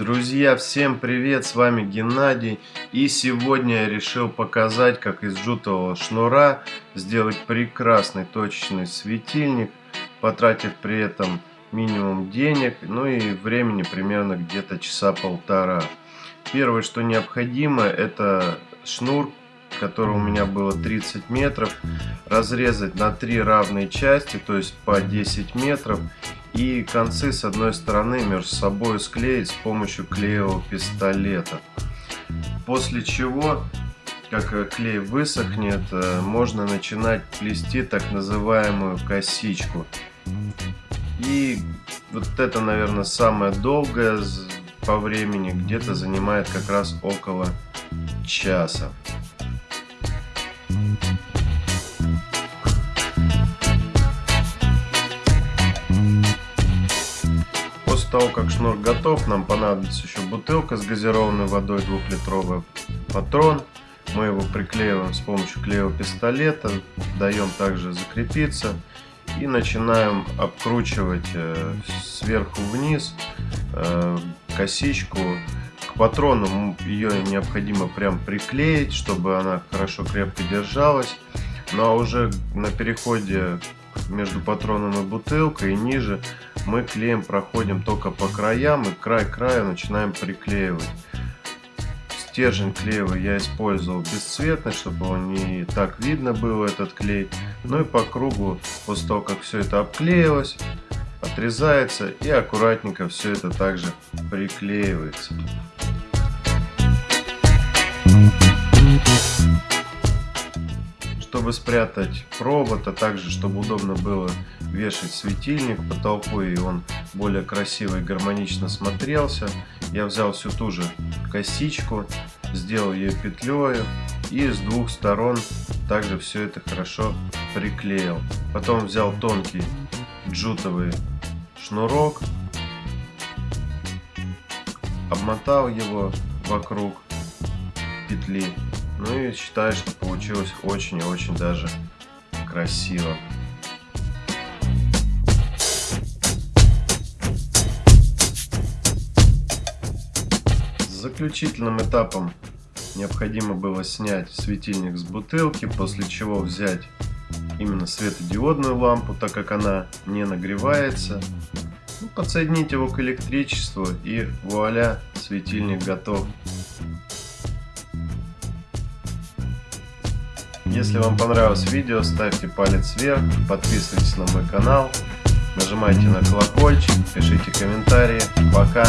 Друзья, всем привет, с вами Геннадий и сегодня я решил показать, как из жутового шнура сделать прекрасный точечный светильник, потратив при этом минимум денег, ну и времени примерно где-то часа полтора. Первое, что необходимо, это шнур, который у меня было 30 метров, разрезать на три равные части, то есть по 10 метров и концы с одной стороны между собой склеить с помощью клеевого пистолета. После чего, как клей высохнет, э, можно начинать плести так называемую косичку. И вот это, наверное, самое долгое по времени, где-то занимает как раз около часа. Того, как шнур готов, нам понадобится еще бутылка с газированной водой двухлитровый патрон. Мы его приклеиваем с помощью клеевого пистолета, даем также закрепиться и начинаем обкручивать э, сверху вниз э, косичку. К патрону ее необходимо прям приклеить, чтобы она хорошо крепко держалась. Ну а уже на переходе между патроном и бутылкой и ниже мы клеем проходим только по краям и край края начинаем приклеивать. Стержень клеевый я использовал бесцветный, чтобы он не так видно было этот клей. Ну и по кругу, после того как все это обклеилось, отрезается и аккуратненько все это также приклеивается. Чтобы спрятать провод, а также чтобы удобно было вешать светильник потолку и он более красиво и гармонично смотрелся, я взял всю ту же косичку, сделал ее петлей и с двух сторон также все это хорошо приклеил. Потом взял тонкий джутовый шнурок, обмотал его вокруг петли ну и считаю, что получилось очень и очень даже красиво. Заключительным этапом необходимо было снять светильник с бутылки, после чего взять именно светодиодную лампу, так как она не нагревается. Ну, подсоединить его к электричеству и вуаля, светильник готов. Если вам понравилось видео, ставьте палец вверх, подписывайтесь на мой канал, нажимайте на колокольчик, пишите комментарии. Пока!